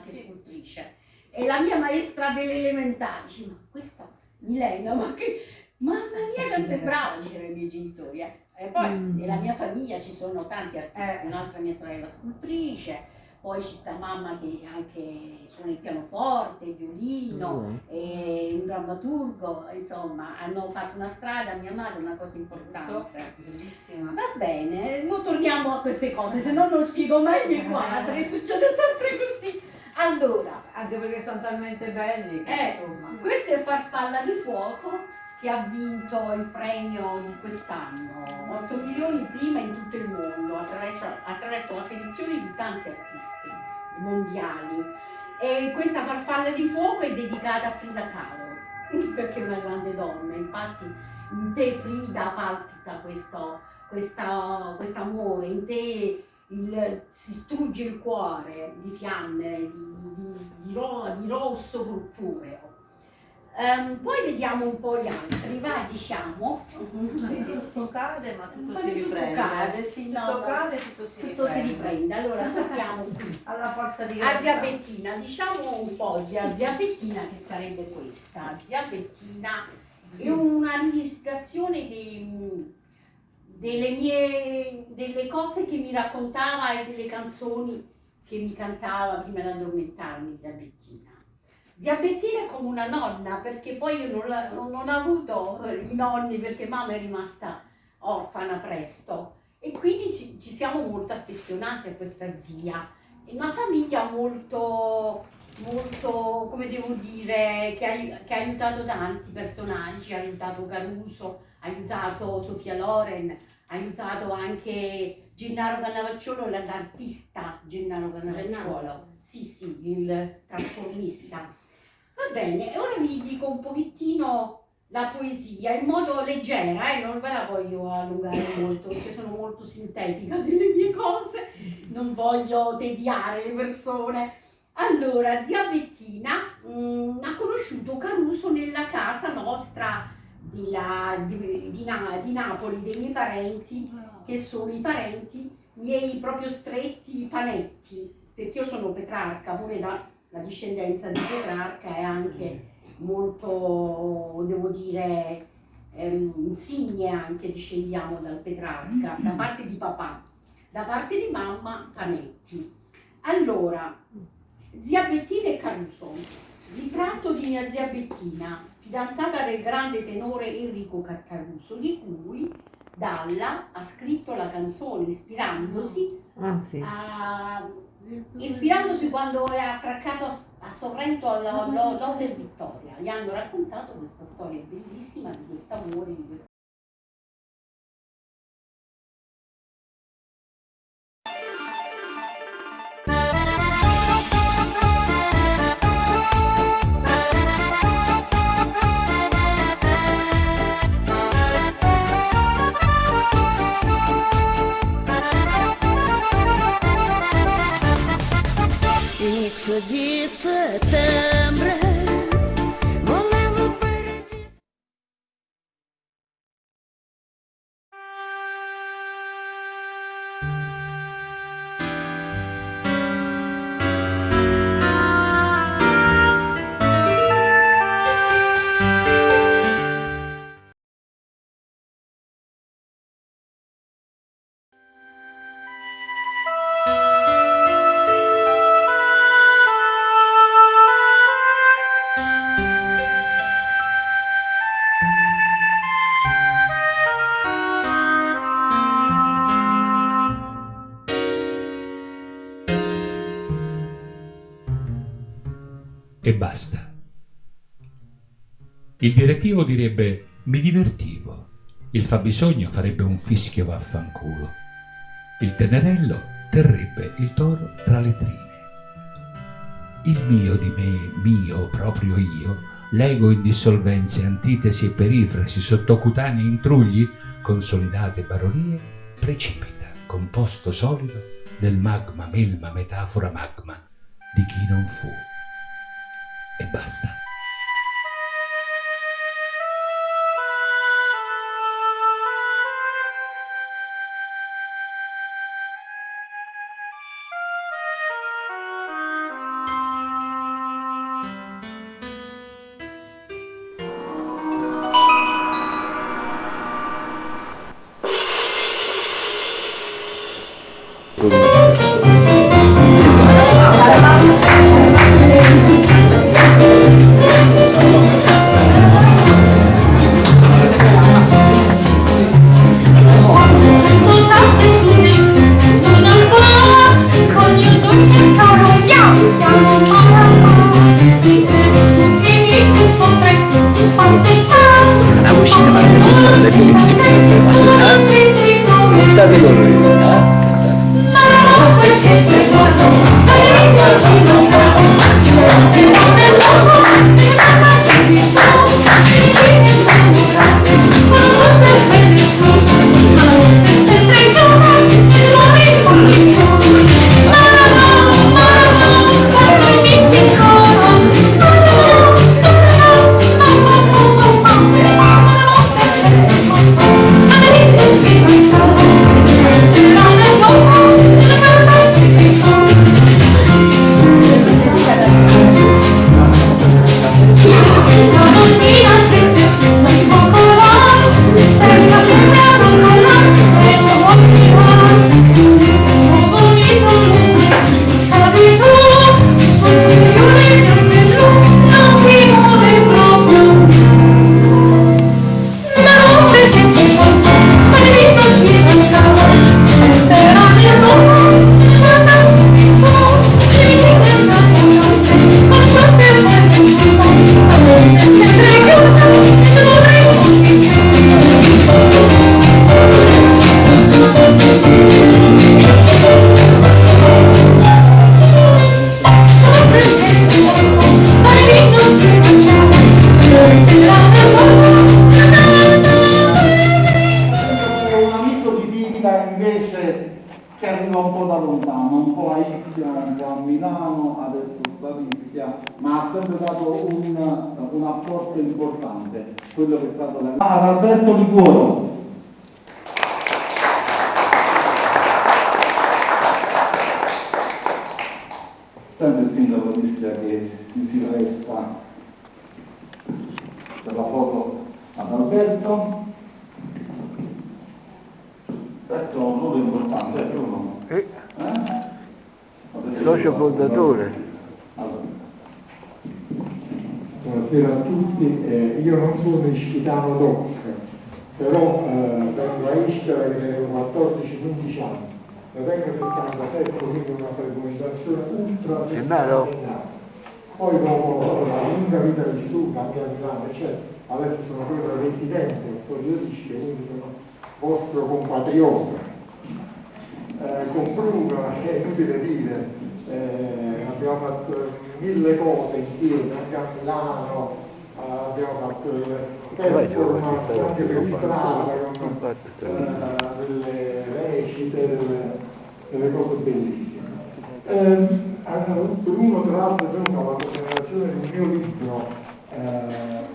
sono anche Sì. scultrice. E la mia maestra delle elementari dice, ma questa Milena, ma che... Mamma mia, quanto è brava, dicevano i miei genitori. eh. E poi Mm. nella mia famiglia ci sono tanti artisti, Eh. un'altra mia sorella scultrice, poi ci sta mamma che anche suona il pianoforte, il violino, e un drammaturgo, insomma, hanno fatto una strada, mia madre, una cosa importante. Bellissima. Va bene, non torniamo a queste cose, se no non spiego mai i miei quadri, succede sempre così. Allora, Anche perché sono talmente belli che eh, insomma. questo è Farfalla di Fuoco che ha vinto il premio di quest'anno, 8 milioni prima in tutto il mondo attraverso, attraverso la selezione di tanti artisti mondiali. E questa Farfalla di Fuoco è dedicata a Frida Kahlo, perché è una grande donna, infatti in te Frida palpita questo questa- quest'amore, in te il- si strugge il cuore di fiamme, di, di- di ro- di rosso purpureo. Ehm, poi vediamo un po' gli altri, va diciamo. Tutto cade ma tutto si di tutto riprende. cade, sì, no, Tutto cade tutto si Tutto si riprende. riprende. Allora torniamo qui. Alla forza di A gravità. zia Bettina, diciamo un po' di a zia Bettina che sarebbe questa. Zia Bettina Sì. è una rivisitazione dei- delle mie delle cose che mi raccontava e delle canzoni che mi cantava prima di addormentarmi zia Bettina. Zia Bettina è come una nonna perché poi io non, non- non ho avuto eh, i nonni perché mamma è rimasta orfana presto e quindi ci, ci siamo molto affezionati a questa zia. È una famiglia molto, molto, come devo dire, che ha, che ha aiutato tanti personaggi, ha aiutato Caruso, ha aiutato Sofia Loren, aiutato anche Gennaro Cannavacciolo, la- l'artista Gennaro Cannavacciolo. Sì, sì, il trasformista. Va bene, e ora vi dico un pochettino la poesia in modo leggera, e non ve la voglio allungare molto perché sono molto sintetica delle mie cose, non voglio tediare le persone. Allora, zia Bettina mm, ha conosciuto Caruso nella casa nostra di, di Na- di Napoli, dei miei parenti, che sono i parenti miei proprio stretti panetti, perché io sono Petrarca, pure la, la discendenza di Petrarca è anche molto, devo dire, ehm, insigne anche discendiamo dal Petrarca, da parte di papà, da parte di mamma Panetti. Allora, zia Bettina e Caruso, ritratto di mia zia Bettina, fidanzata del grande tenore Enrico Caruso, di cui Dalla ha scritto la canzone ispirandosi Ah, sì. a- ispirandosi quando è attraccato a, a Sorrento Lode Vittoria. Gli hanno raccontato questa storia bellissima di questo amore, di questa Il direttivo direbbe mi divertivo, il fabbisogno farebbe un fischio vaffanculo, il tenerello terrebbe il toro tra le trine. Il mio di me, mio, proprio io, l'ego in dissolvenze, antitesi e perifrasi, sottocutanei intrugli, consolidate baronie, precipita, composto solido, nel magma, melma, metafora, magma di chi non fu. E basta. Un po' a Ischia, un po' a Milano, adesso sta a Ischia, ma ha sempre dato un, un apporto importante, quello che è stato la... Ah, Alberto Liguoro. Sempre il sindaco Ischia che si, si resta per la foto ad Alberto. Questo è un ruolo importante, è uno. Eh, Eh? socio fondatore. Allora, Buonasera a tutti, Eh, io non sono ischitano doc, però eh, vengo a Ischia da che avevo 14-15 anni, ne vengo 77, quindi una frequentazione ultra settimanale. Poi dopo la lunga vita vissuta anche a Milano, eccetera, adesso sono proprio residente po' di Ischia, quindi sono vostro compatriota. Eh, concludo, è inutile dire, eh, abbiamo fatto mille cose insieme, anche a Milano, eh, abbiamo fatto performance anche per strada con eh, delle recite, delle, delle cose bellissime. Eh, hanno- per uno tra l'altro è venuto alla presentazione un mio libro eh,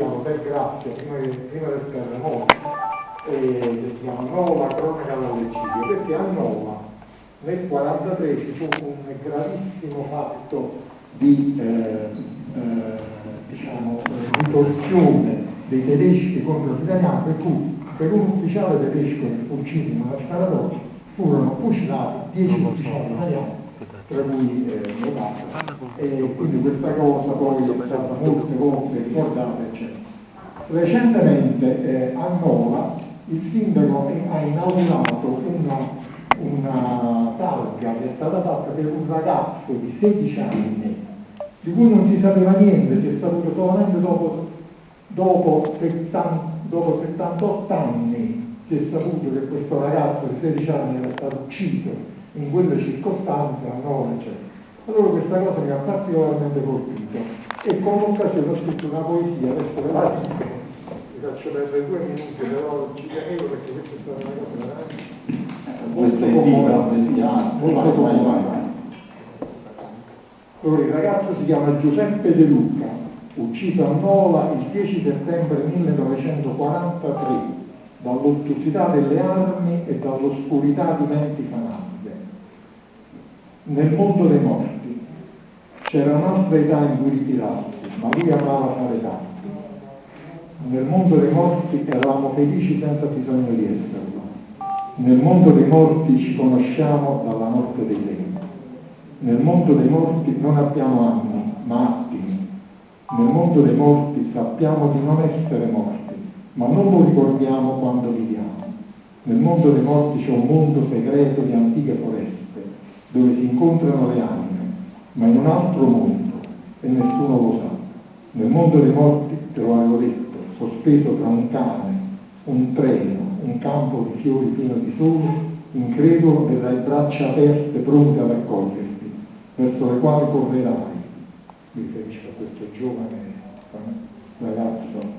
a Hotel Grazia prima, prima del terremoto e che si chiama Nova Cronaca dall'eccidio, perché a Nova nel 1943 ci fu un gravissimo fatto di, eh, eh, diciamo, di torsione dei tedeschi contro gli italiani, per cui per un ufficiale tedesco ucciso in una sparatoria furono fucilati 10 ufficiali italiani, tra cui eh, mio padre, e quindi questa cosa poi è stata molte volte ricordata, eccetera. Recentemente eh, a Nova il sindaco ha inaugurato una, per un ragazzo di 16 anni, di cui non si sapeva niente, si è saputo solamente dopo, dopo, 70 dopo 78 anni si è saputo che questo ragazzo di 16 anni era stato ucciso in quelle circostanze a Nova, eccetera. Allora questa cosa mi ha particolarmente colpito. E con l'occasione ho scritto una poesia, adesso ve la dico, vi faccio perdere due minuti, però ci tenevo perché questa è stata una cosa veramente molto vai, vai, comune. Allora, il ragazzo si chiama Giuseppe De Luca, ucciso a Nola il 10 settembre 1943 dall'ottusità delle armi e dall'oscurità di menti fanatiche. Nel mondo dei morti c'era un'altra età in cui ritirarsi, ma lui amava fare tanto. Nel mondo dei morti eravamo felici senza bisogno di esserlo. Nel mondo dei morti ci conosciamo dalla morte dei tempi. Nel mondo dei morti non abbiamo anni, ma attimi. Nel mondo dei morti sappiamo di non essere morti, ma non lo ricordiamo quando viviamo. Nel mondo dei morti c'è un mondo segreto di antiche foreste, dove si incontrano le anime, ma in un altro mondo, e nessuno lo sa. Nel mondo dei morti, te lo avevo detto, sospeso tra un cane, un treno, un campo di fiori pieno di sole, incredulo e dai braccia aperte pronte ad accoglierti, verso le quali correrai, mi riferisco a questo giovane eh, ragazzo,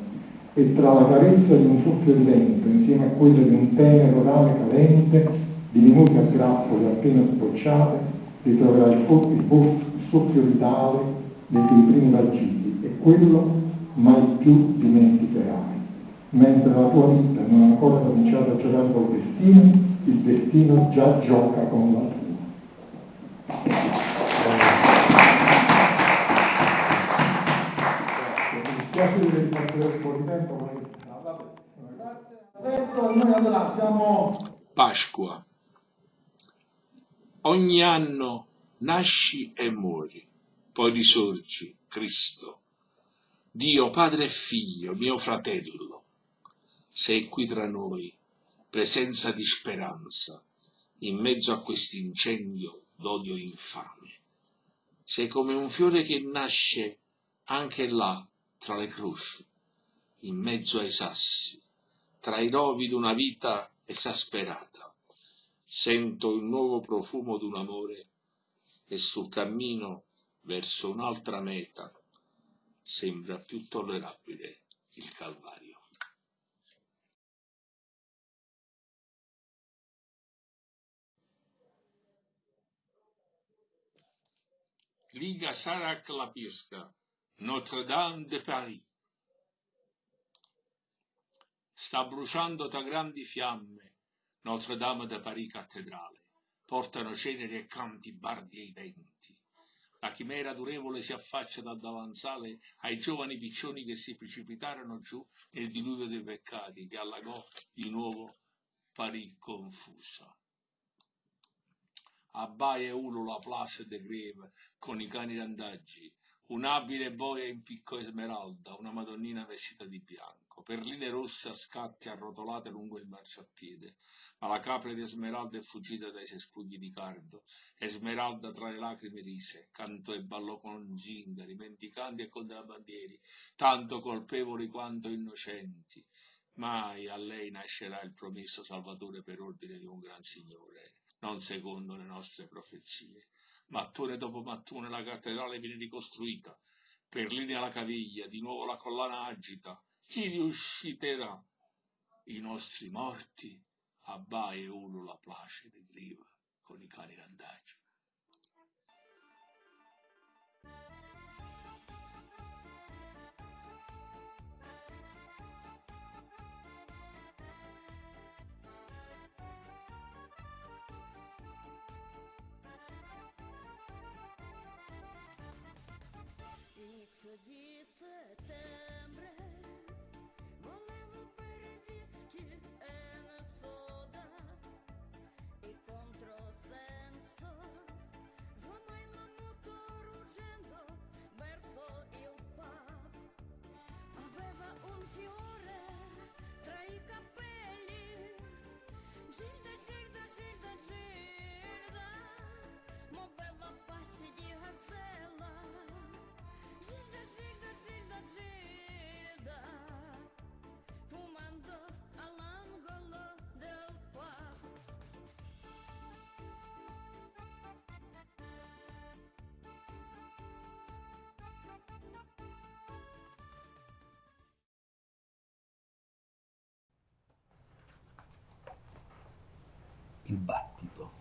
e tra la carezza di un soffio di vento, insieme a quello di un tenero rame calente, diminute a grappoli appena sbocciate, ritroverai il, il soffio vitale dei tuoi primi vagiti e quello mai più dimenticherai. Mentre la tua vita non ha ancora cominciato a giocare col destino, il destino già gioca con la tua. Pasqua. Ogni anno nasci e muori, poi risorgi, Cristo. Dio, Padre e Figlio, mio fratello, sei qui tra noi, presenza di speranza, in mezzo a quest'incendio d'odio infame. Sei come un fiore che nasce anche là, tra le croci, in mezzo ai sassi, tra i rovi d'una vita esasperata. Sento il nuovo profumo d'un amore e sul cammino verso un'altra meta sembra più tollerabile il Calvario. Liga Sarac la Pisca, Notre-Dame de Paris. Sta bruciando tra grandi fiamme Notre-Dame de Paris cattedrale. Portano ceneri e canti bardi ai venti. La chimera durevole si affaccia dal davanzale ai giovani piccioni che si precipitarono giù nel diluvio dei peccati che allagò di nuovo Parì confusa. Abbaia e ulula Place de Greve con i cani randaggi, un'abile boia in picco smeralda, una madonnina vestita di bianco, perline rosse a scatti arrotolate lungo il marciapiede, ma la capra di Esmeralda è fuggita dai cespugli di cardo, Esmeralda tra le lacrime rise, cantò e ballò con zingari, mendicanti e contrabbandieri, tanto colpevoli quanto innocenti. Mai a lei nascerà il promesso Salvatore per ordine di un gran Signore, non secondo le nostre profezie. Mattone dopo mattone la cattedrale viene ricostruita, perline alla caviglia, di nuovo la collana agita. Chi riusciterà? I nostri morti? Abbai e ulula placide griva con i cani randaggi. Inizio di settembre volevo il battito.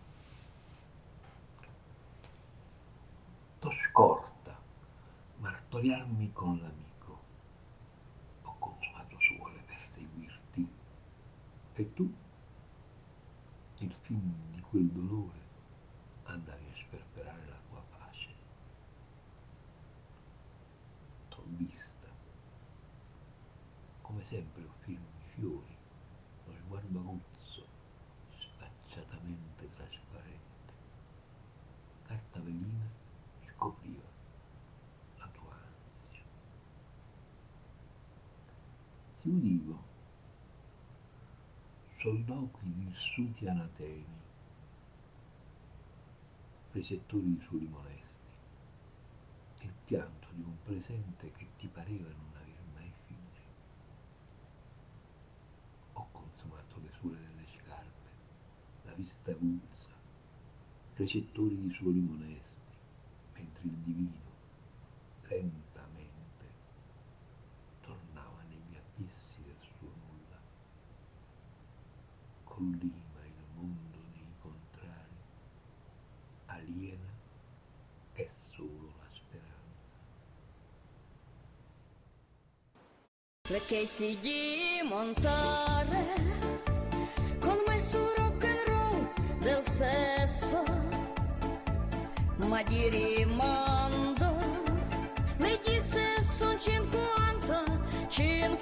T'ho scorta, martoriarmi con l'amico. Ho E tu, il fin di quel dolore, andavi a sperperare la tua pace. T'ho vista, come sempre un film di fiori, lo sguardo aguzzo, sfacciatamente trasparente. Carta velina scopriva la tua ansia. Ti udivo soliloqui vissuti anatemi, recettori di suoli molesti, il pianto di un presente che ti pareva non aver mai fine. Ho consumato le suole delle scarpe, la vista avulsa, recettori di suoli molesti, mentre il divino lentamente tornava negli abissi del suo nulla. Collima il mondo dei contrari, aliena è solo la speranza. Perché si di montare con me su rock and roll del sesso, ma di rimando le disse son 50, 50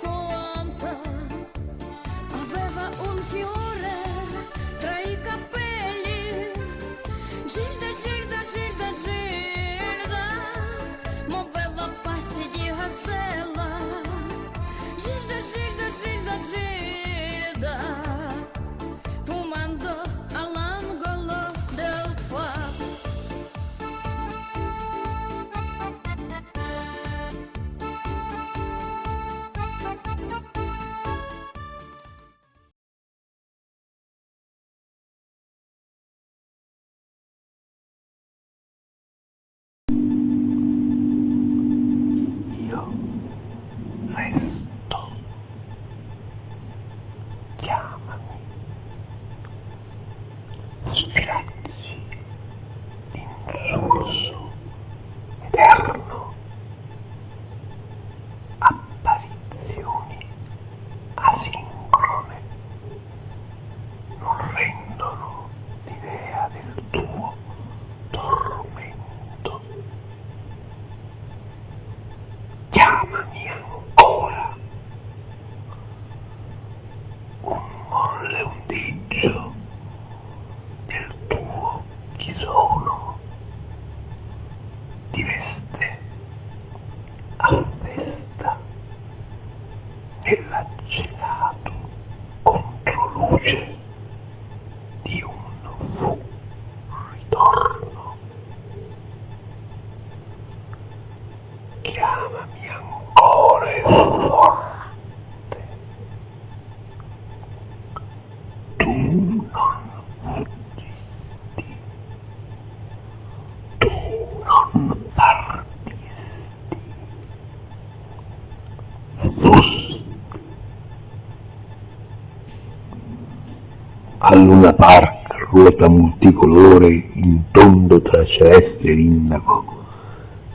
A Luna Park ruota multicolore in tondo tra celeste e indaco.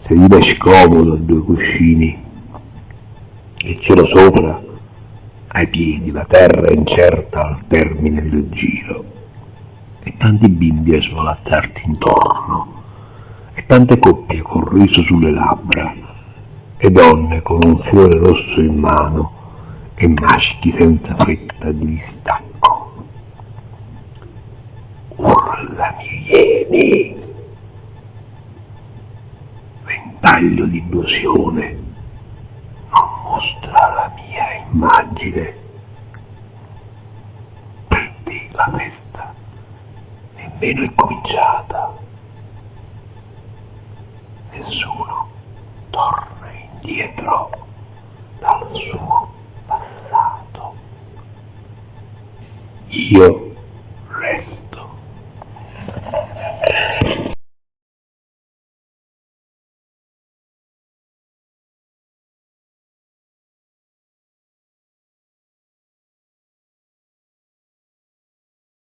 Sedile scomodo a due cuscini, il cielo sopra, ai piedi la terra incerta al termine del giro, e tanti bimbi a svolazzarti intorno, e tante coppie col riso sulle labbra, e donne con un fiore rosso in mano, e maschi senza fretta di distacco. Urlami, vieni! ventaglio di illusione non mostra la mia immagine. Te la festa nemmeno è cominciata. Nessuno torna indietro dal suo passato. Io